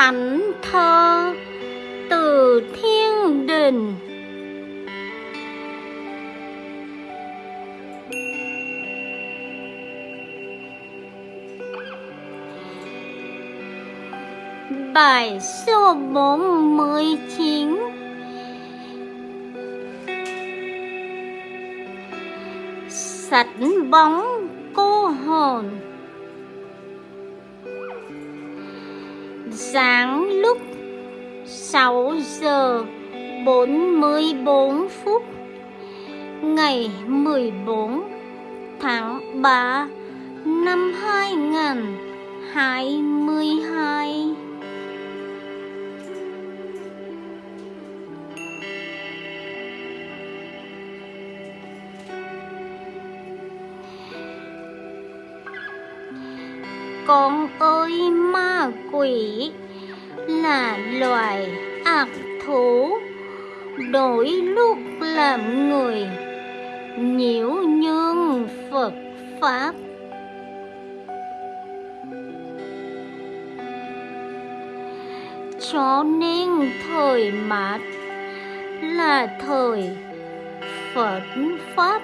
thánh thơ từ thiên đình. Bài số 49 Sạch bóng cô hồn. Sáng lúc 6 giờ 44 phút Ngày 14 tháng 3 năm 2022 Con ơi ma quỷ là loài ác thú đổi lúc làm người nhiễu nhương Phật Pháp. Cho nên thời mạt là thời Phật Pháp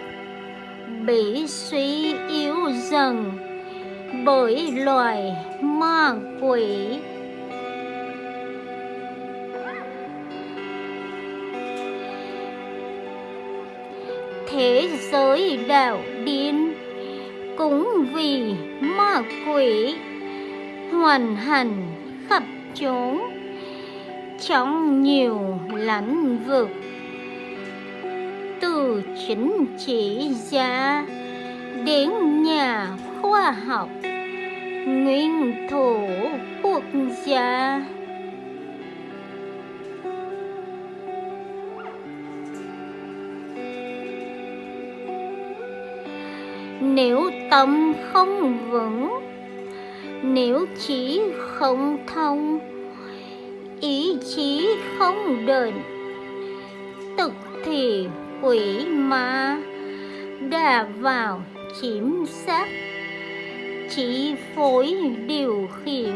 bị suy yếu dần bởi loài ma quỷ. Thế giới đạo điên cũng vì ma quỷ hoàn hành khắp chốn trong nhiều lãnh vực. Từ chính trị gia đến nhà khoa học nguyên thủ quốc gia. Nếu tâm không vững, nếu trí không thông, ý chí không định tức thì quỷ ma đã vào chiếm xác chi phối điều khiển.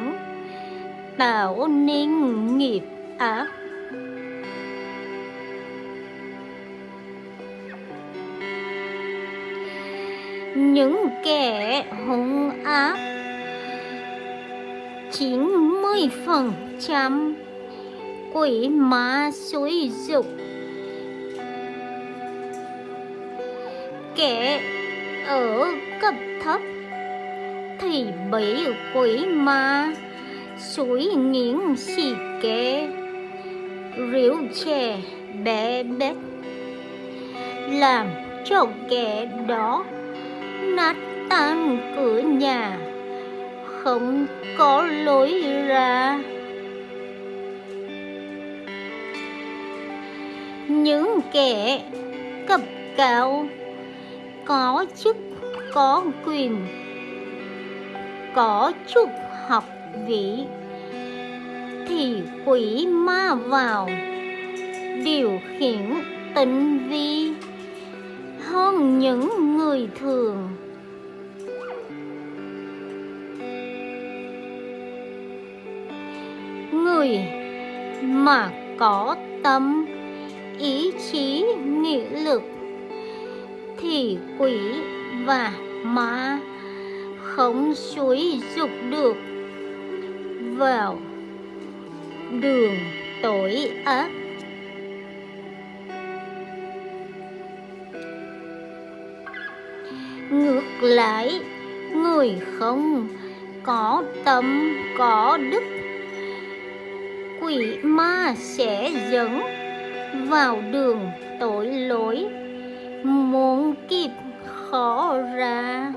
Tạo nên nghiệp ác. Những kẻ hung ác, chín mươi phần trăm quỷ ma xúi dục. Kẻ ở cấp thấp thì bị quỷ ma. Suối nghiến xì kê rượu chè bé bét. Làm cho kẻ đó nát tan cửa nhà. Không có lối ra. Những kẻ cấp cao có chức có quyền có chút học vị thì quỷ ma vào điều khiển tinh vi, hơn những người thường. Người mà có tâm, ý chí, nghị lực, thì quỷ và ma không suối dục được. Vào đường tội ác. Ngược lại, người không có tâm, có đức, quỷ ma sẽ dẫn vào đường tội lỗi. Muốn kịp khó ra.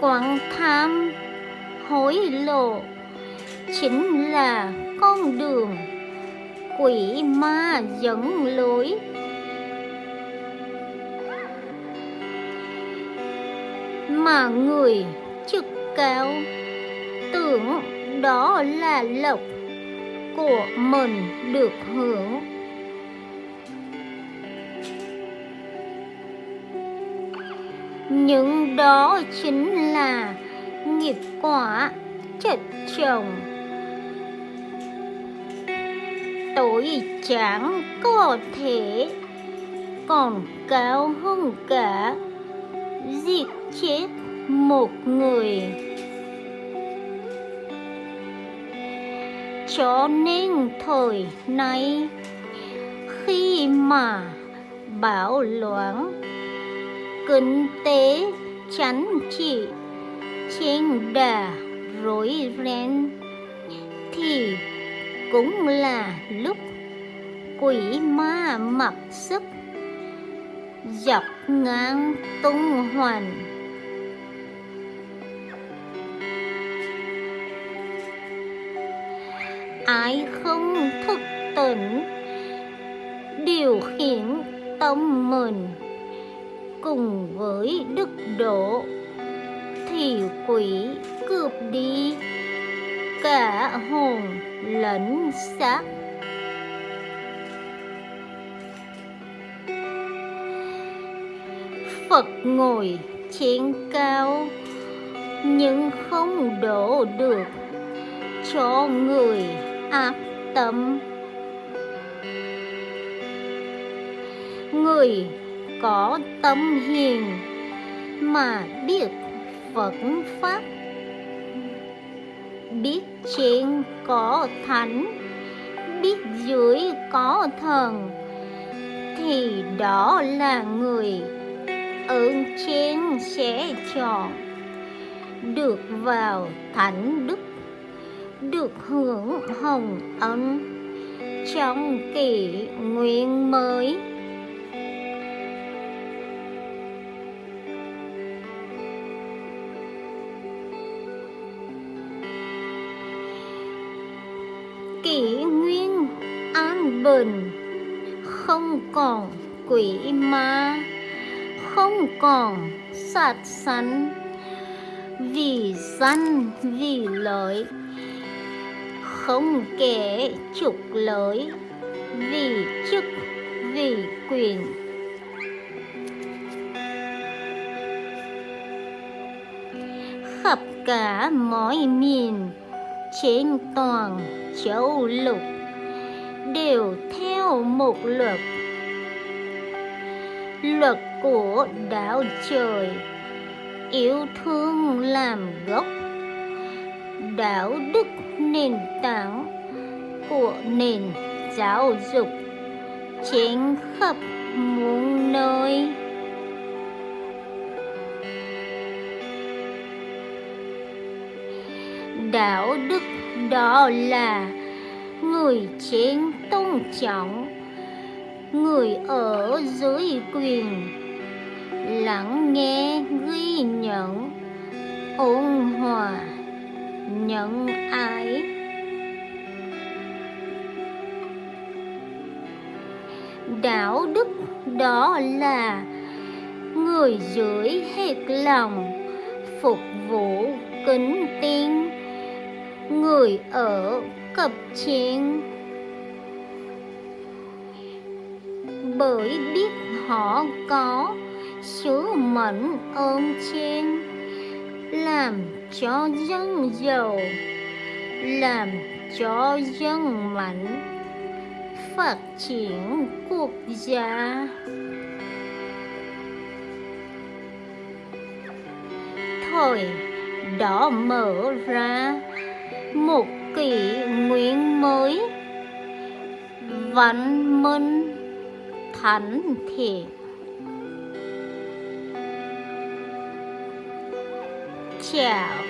Quảng tham hối lộ, chính là con đường quỷ ma dẫn lối. Mà người chức cao tưởng đó là lộc của mình được hưởng. Nhưng đó chính là nghiệp quả, chất chồng. Tội chẳng có thể còn cao hơn cả giết chết một người. Cho nên thời nay khi mà bão loạn kinh tế chánh trị trên đà, rối ren. Thì cũng là lúc quỷ ma mặc sức dọc ngang tung hoành. Ai không thức tỉnh, điều khiển tâm mình cùng với đức độ, thì quỷ cướp đi. Cả hồn lẫn xác. Phật ngồi trên cao, nhưng không đổ được cho người ác tâm. Người có tâm hiền mà biết Phật Pháp. Biết trên có thánh, biết dưới có thần, thì đó là người ơn trên sẽ chọn được vào thánh đức, được hưởng hồng ân trong kỷ nguyên mới. Kỷ nguyên an bình, không còn quỷ ma, không còn sát sanh, vì danh vì lợi, không kể trục lợi, vì chức, vì quyền. Khắp cả mọi miền trên toàn châu lục đều theo một luật. Luật của đạo trời, yêu thương làm gốc. Đạo đức nền tảng của nền giáo dục, trên khắp muôn nơi. Đạo đức đó là người trên tôn trọng, người ở dưới quyền, lắng nghe ghi nhận, ôn hòa, nhận ái. Đạo đức đó là người dưới hết lòng, phục vụ kính tin người ở cập trên bởi biết họ có sứ mệnh ơn trên, làm cho dân giàu, làm cho dân mạnh, phát triển quốc gia. Thời đó mở ra một kỷ nguyện mới. Văn minh thánh thiện. Chào.